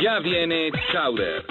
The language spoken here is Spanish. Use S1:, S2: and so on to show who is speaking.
S1: Ya viene Chowder.